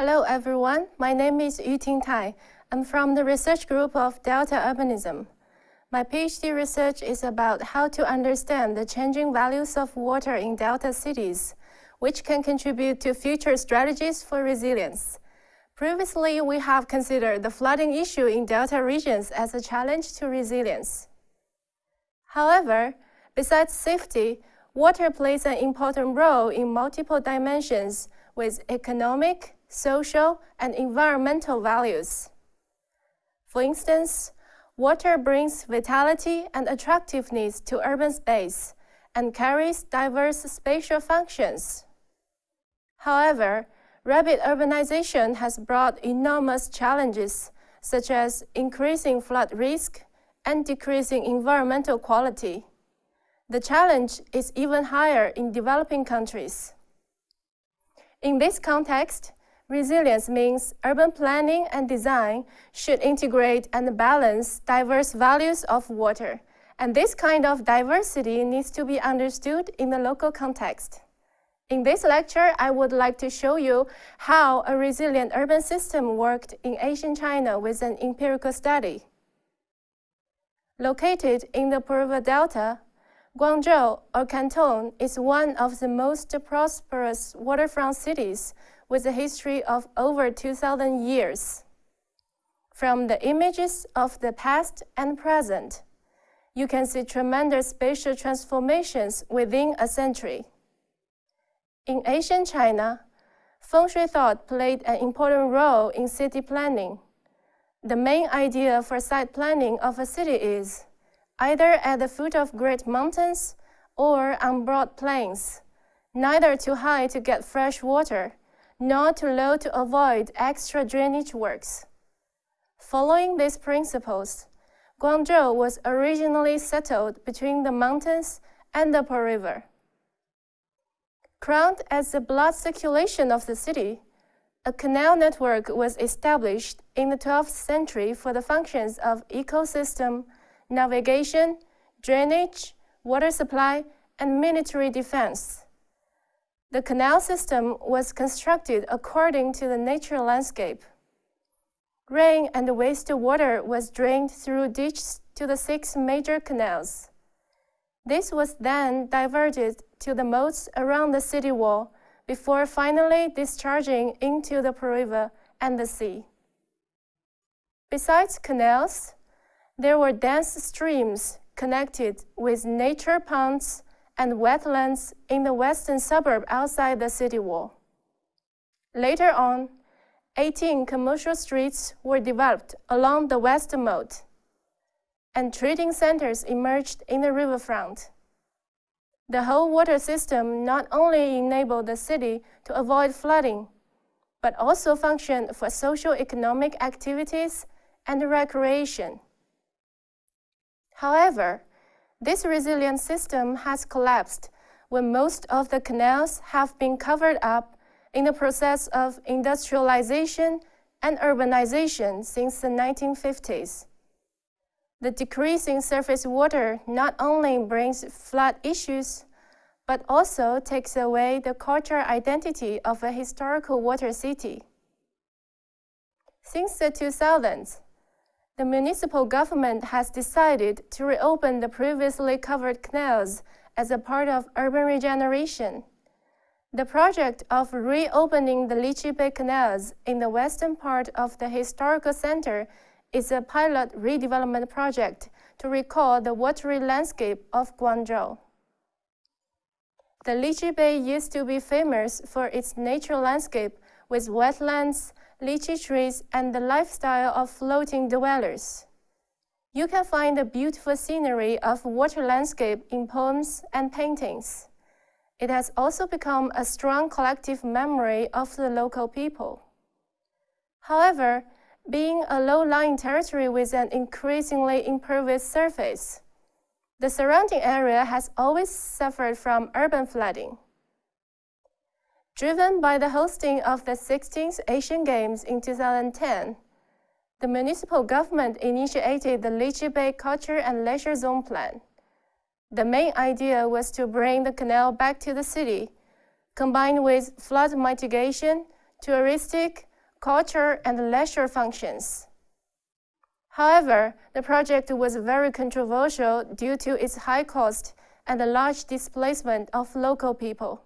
Hello everyone, my name is Yuting Tai. I'm from the research group of Delta Urbanism. My PhD research is about how to understand the changing values of water in Delta cities, which can contribute to future strategies for resilience. Previously, we have considered the flooding issue in Delta regions as a challenge to resilience. However, besides safety, water plays an important role in multiple dimensions with economic, social, and environmental values. For instance, water brings vitality and attractiveness to urban space and carries diverse spatial functions. However, rapid urbanization has brought enormous challenges, such as increasing flood risk and decreasing environmental quality. The challenge is even higher in developing countries. In this context, Resilience means urban planning and design should integrate and balance diverse values of water. And this kind of diversity needs to be understood in the local context. In this lecture, I would like to show you how a resilient urban system worked in ancient China with an empirical study. Located in the Pearl River Delta, Guangzhou, or Canton, is one of the most prosperous waterfront cities with a history of over 2,000 years. From the images of the past and present, you can see tremendous spatial transformations within a century. In ancient China, feng shui thought played an important role in city planning. The main idea for site planning of a city is either at the foot of great mountains or on broad plains, neither too high to get fresh water, not too low to avoid extra drainage works. Following these principles, Guangzhou was originally settled between the mountains and the Pearl River. Crowned as the blood circulation of the city, a canal network was established in the 12th century for the functions of ecosystem, navigation, drainage, water supply, and military defense. The canal system was constructed according to the natural landscape. Rain and wastewater was drained through ditches to the six major canals. This was then diverted to the moats around the city wall before finally discharging into the river and the sea. Besides canals, there were dense streams connected with nature ponds and wetlands in the western suburb outside the city wall. Later on, 18 commercial streets were developed along the western moat, and trading centers emerged in the riverfront. The whole water system not only enabled the city to avoid flooding, but also functioned for socio-economic activities and recreation. However, this resilient system has collapsed when most of the canals have been covered up in the process of industrialization and urbanization since the 1950s. The decrease in surface water not only brings flood issues, but also takes away the cultural identity of a historical water city. Since the 2000s, the municipal government has decided to reopen the previously covered canals as a part of urban regeneration. The project of reopening the Liqi Bay canals in the western part of the historical center is a pilot redevelopment project to recall the watery landscape of Guangzhou. The Liqi Bay used to be famous for its natural landscape with wetlands, lychee trees, and the lifestyle of floating dwellers. You can find the beautiful scenery of water landscape in poems and paintings. It has also become a strong collective memory of the local people. However, being a low-lying territory with an increasingly impervious surface, the surrounding area has always suffered from urban flooding. Driven by the hosting of the 16th Asian Games in 2010, the municipal government initiated the Liqi Bay Culture and Leisure Zone Plan. The main idea was to bring the canal back to the city, combined with flood mitigation, touristic, culture, and leisure functions. However, the project was very controversial due to its high cost and the large displacement of local people.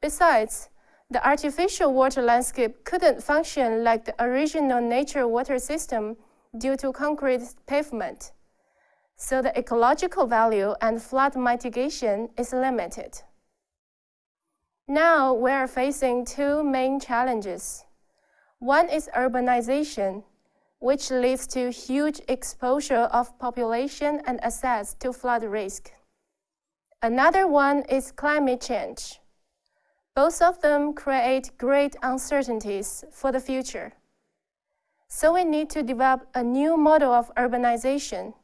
Besides, the artificial water landscape couldn't function like the original nature water system due to concrete pavement. So the ecological value and flood mitigation is limited. Now we are facing two main challenges. One is urbanization, which leads to huge exposure of population and assets to flood risk. Another one is climate change. Both of them create great uncertainties for the future. So we need to develop a new model of urbanization,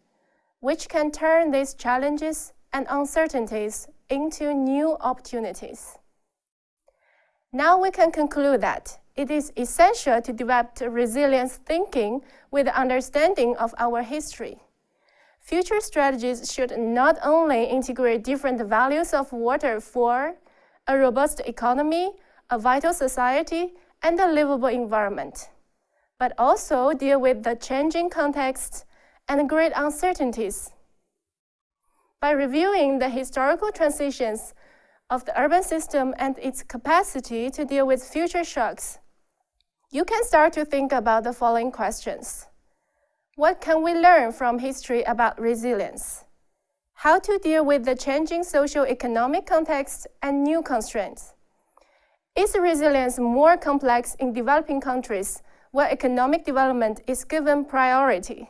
which can turn these challenges and uncertainties into new opportunities. Now we can conclude that it is essential to develop resilience thinking with understanding of our history. Future strategies should not only integrate different values of water for a robust economy, a vital society, and a livable environment, but also deal with the changing contexts and great uncertainties. By reviewing the historical transitions of the urban system and its capacity to deal with future shocks, you can start to think about the following questions. What can we learn from history about resilience? How to deal with the changing socio-economic context and new constraints? Is resilience more complex in developing countries where economic development is given priority?